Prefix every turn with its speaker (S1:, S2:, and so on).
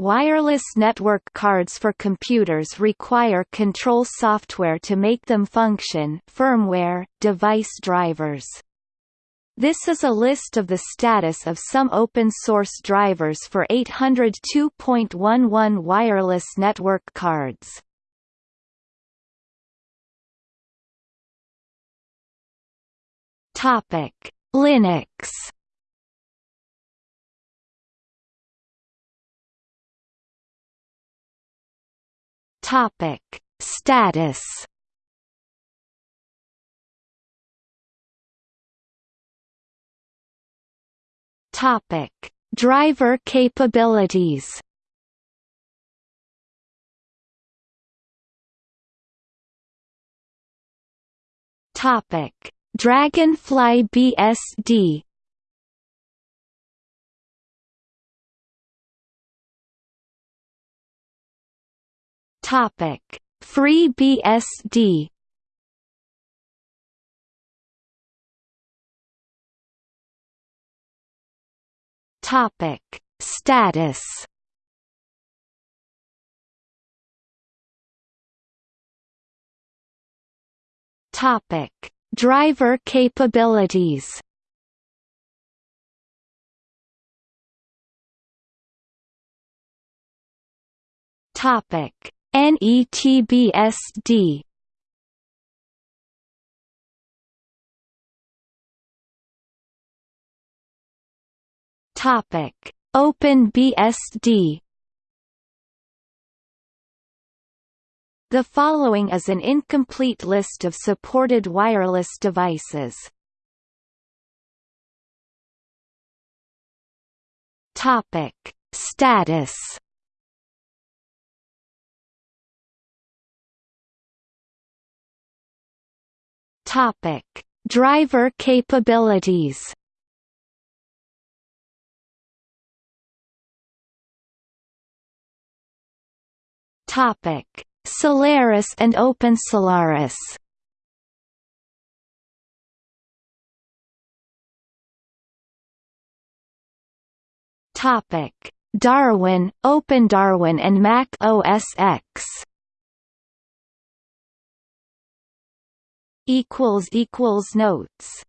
S1: Wireless network cards for computers require control software to make them function firmware, device drivers. This is a list of the status of some open-source drivers for 802.11 wireless network cards. Linux. Topic: Status. Topic: Driver capabilities. Topic: Dragonfly BSD Topic: FreeBSD. Topic: Status. Topic: Driver capabilities. Topic: NETBSD Topic: OpenBSD The following is an incomplete list of supported wireless devices. Topic: Status. Topic: Driver capabilities. Topic: Solaris and OpenSolaris Topic: Darwin, OpenDarwin and Mac OS X. Equals equals notes.